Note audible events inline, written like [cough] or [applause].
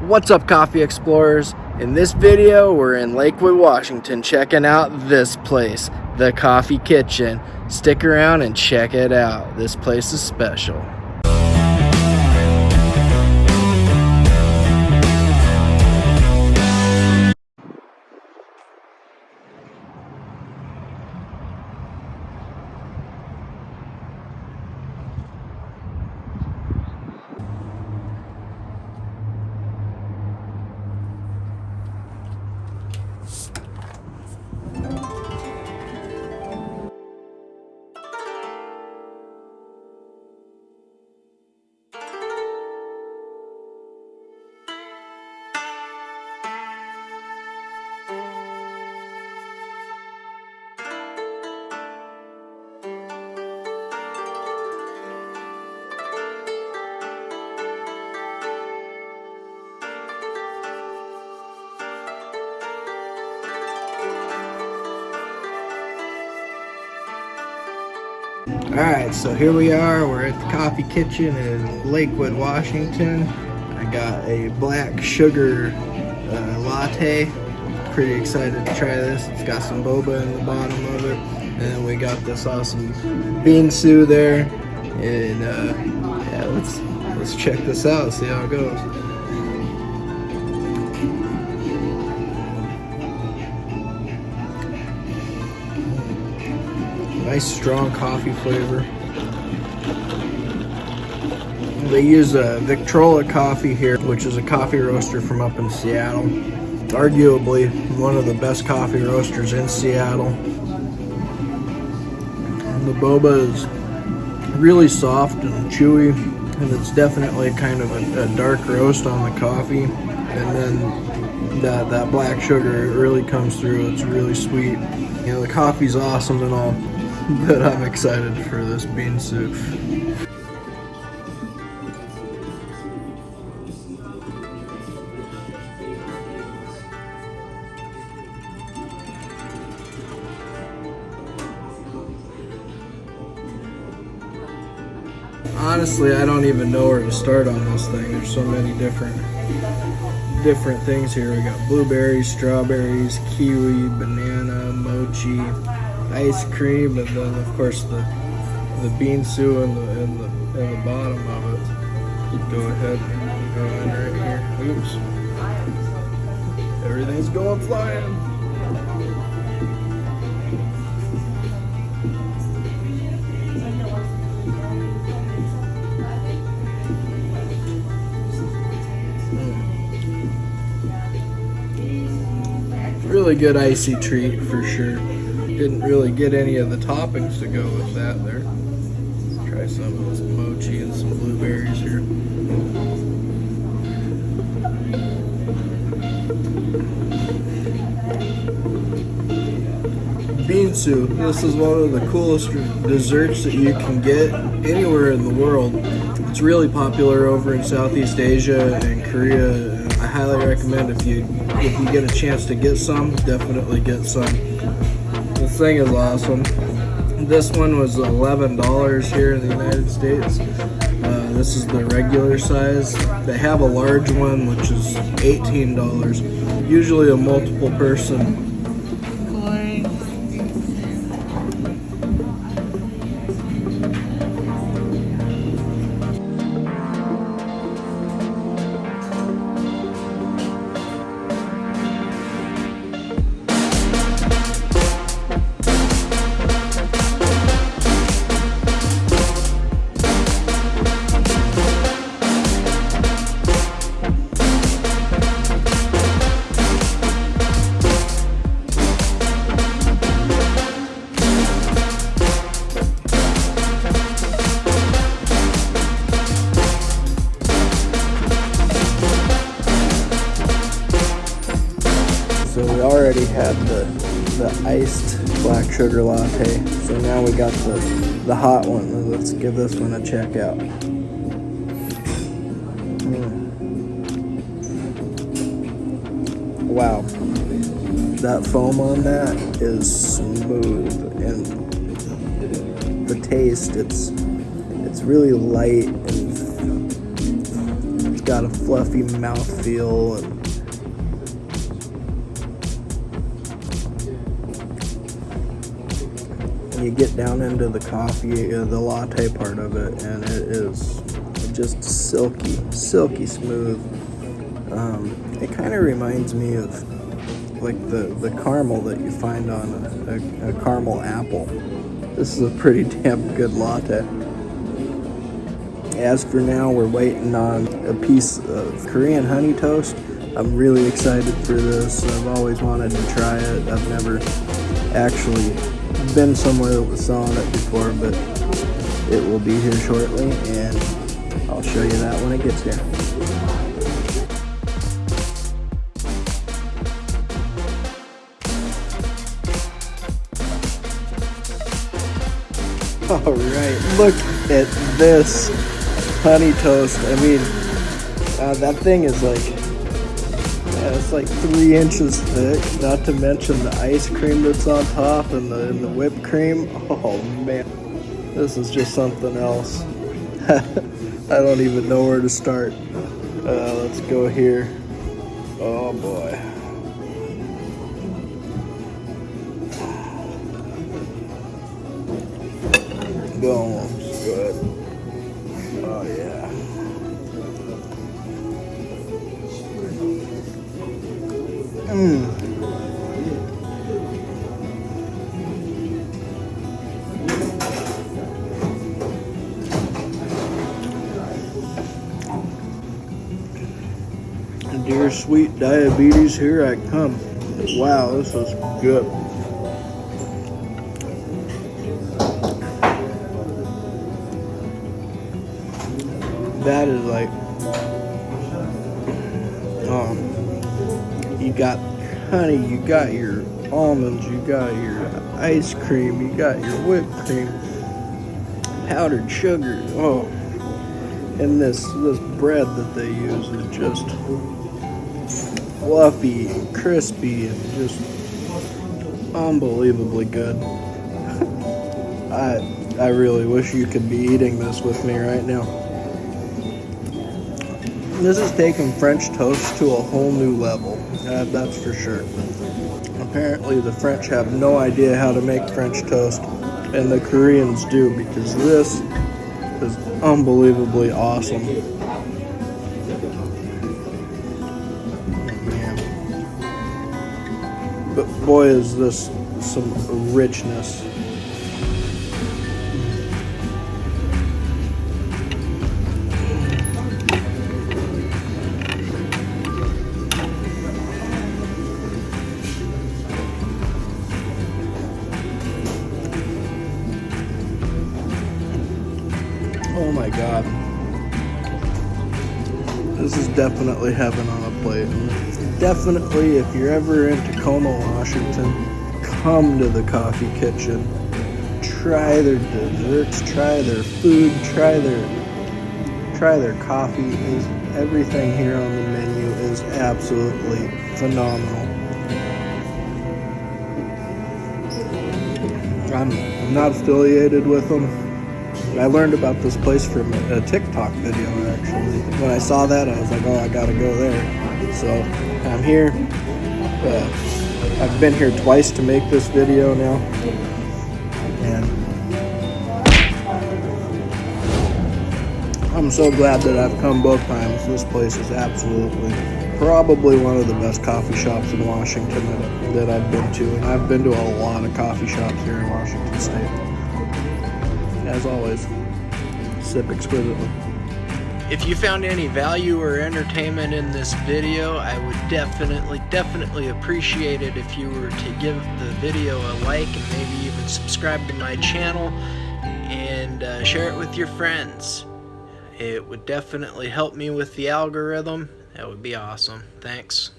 What's up coffee explorers? In this video we're in Lakewood, Washington checking out this place, the Coffee Kitchen. Stick around and check it out. This place is special. Alright, so here we are. We're at the Coffee Kitchen in Lakewood, Washington. I got a black sugar uh, latte. Pretty excited to try this. It's got some boba in the bottom of it. And we got this awesome bingsu there. And uh, yeah, let's let's check this out, see how it goes. Nice strong coffee flavor. They use a Victrola coffee here, which is a coffee roaster from up in Seattle. Arguably one of the best coffee roasters in Seattle. And the boba is really soft and chewy, and it's definitely kind of a, a dark roast on the coffee. And then that, that black sugar really comes through. It's really sweet. You know, the coffee's awesome and all, [laughs] but I'm excited for this bingsu. Honestly, I don't even know where to start on this thing. There's so many different different things here. We got blueberries, strawberries, kiwi, banana, mochi, ice cream, and then of course the the bingsu in the in the in the bottom of it. Go ahead and go in right here. Oops. Everything's going flying. Hmm. Really good icy treat for sure. Didn't really get any of the toppings to go with that there. Try some of this mochi and some blueberries here. Bingsu. This is one of the coolest desserts that you can get anywhere in the world. It's really popular over in Southeast Asia and Korea. I highly recommend if you if you get a chance to get some, definitely get some. Thing is awesome. This one was $11 here in the United States. Uh, this is the regular size. They have a large one which is $18. Usually a multiple person So we already had the the iced black sugar latte. So now we got the the hot one. Let's give this one a check out. Mm. Wow. That foam on that is smooth and the taste it's it's really light and it's got a fluffy mouth feel and you get down into the coffee, uh, the latte part of it, and it is just silky, silky smooth. Um, it kind of reminds me of like the, the caramel that you find on a, a, a caramel apple. This is a pretty [laughs] damn good latte. As for now, we're waiting on a piece of Korean honey toast. I'm really excited for this. I've always wanted to try it. I've never actually been somewhere that was selling it before, but it will be here shortly, and I'll show you that when it gets here. All right, look at this honey toast. I mean, uh, that thing is like it's like three inches thick, not to mention the ice cream that's on top and the, and the whipped cream. Oh man, this is just something else. [laughs] I don't even know where to start. Uh, let's go here. Oh boy. Go. Sweet diabetes, here I come. Wow, this is good. That is like, um, you got honey, you got your almonds, you got your ice cream, you got your whipped cream, powdered sugar. Oh, and this this bread that they use is just fluffy and crispy and just unbelievably good. I I really wish you could be eating this with me right now. This is taking French toast to a whole new level. That's for sure. Apparently, the French have no idea how to make French toast, and the Koreans do because this is unbelievably awesome. Boy, is this some richness. Oh my god. This is definitely heaven on a plate. Definitely, if you're ever in Tacoma, Washington, come to the coffee kitchen. Try their desserts, try their food, try their try their coffee. Is everything here on the menu is absolutely phenomenal. I'm, I'm not affiliated with them. I learned about this place from a TikTok video actually. When I saw that, I was like, oh, I gotta go there. So I'm here. Uh, I've been here twice to make this video now. And I'm so glad that I've come both times. This place is absolutely probably one of the best coffee shops in Washington that, that I've been to. And I've been to a lot of coffee shops here in Washington State as always, sip exquisitely. If you found any value or entertainment in this video, I would definitely, definitely appreciate it if you were to give the video a like and maybe even subscribe to my channel and uh, share it with your friends. It would definitely help me with the algorithm. That would be awesome. Thanks.